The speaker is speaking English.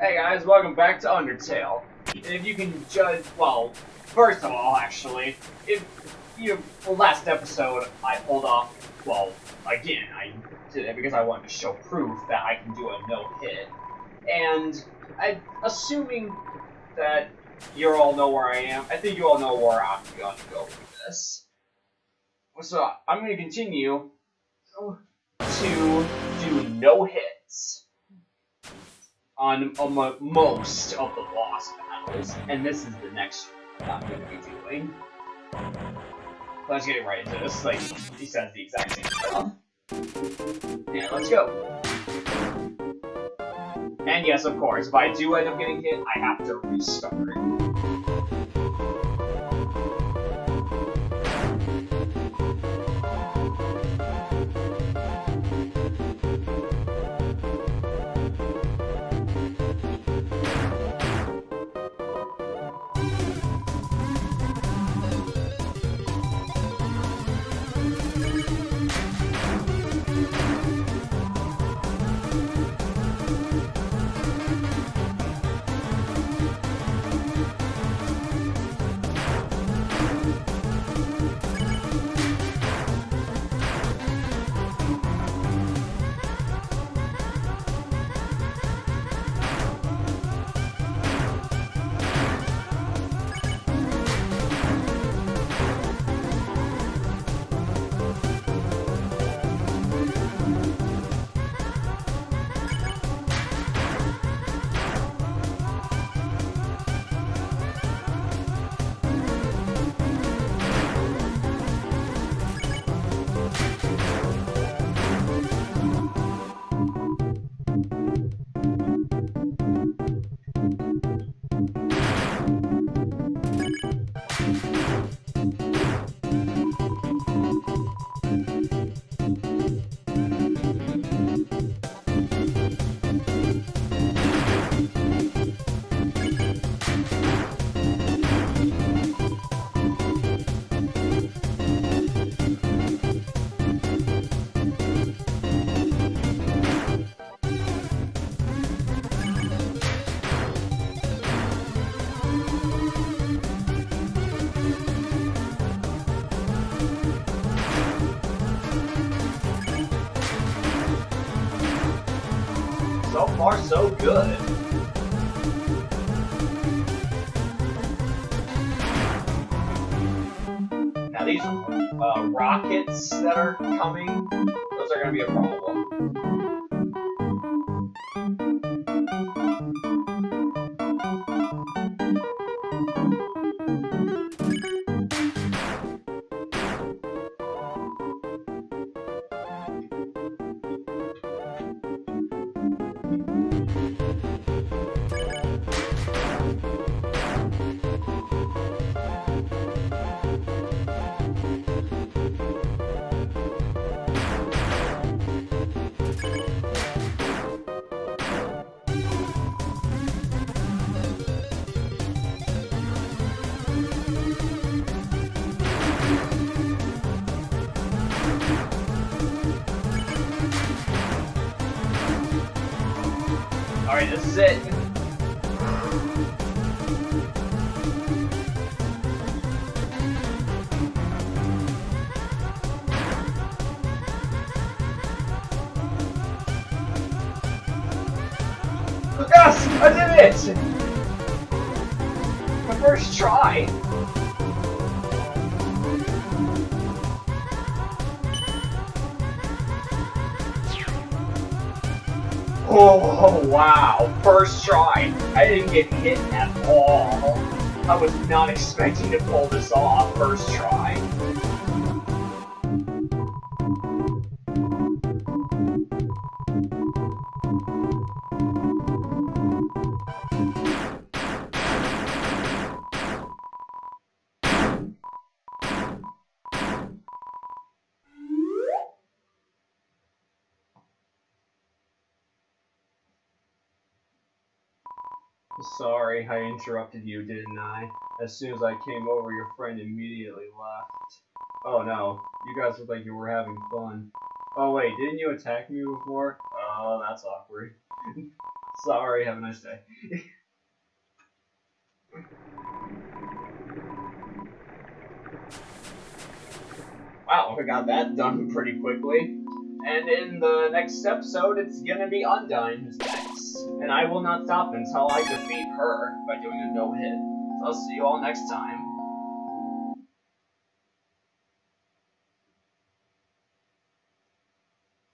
Hey guys, welcome back to Undertale. If you can judge, well, first of all, actually, if you, well, last episode I pulled off, well, again, I did it because I wanted to show proof that I can do a no-hit. And I, assuming that you all know where I am, I think you all know where I'm going to go with this. So I'm going to continue to do no on most of the boss battles, and this is the next one I'm going to be doing. Let's get right into this. Like he says the exact same stuff. Yeah, let's go. And yes, of course, if I do end up getting hit, I have to restart. So far, so good. Now these uh, rockets that are coming, those are going to be a problem. Alright, this is it. Yes! I did it! My first try! Oh, wow. First try. I didn't get hit at all. I was not expecting to pull this off first try. Sorry, I interrupted you, didn't I? As soon as I came over, your friend immediately left. Oh no, you guys look like you were having fun. Oh wait, didn't you attack me before? Oh, that's awkward. Sorry, have a nice day. wow, I got that done pretty quickly. And in the next episode, it's gonna be Undyne who's next. And I will not stop until I defeat her by doing a no-hit. So I'll see you all next time.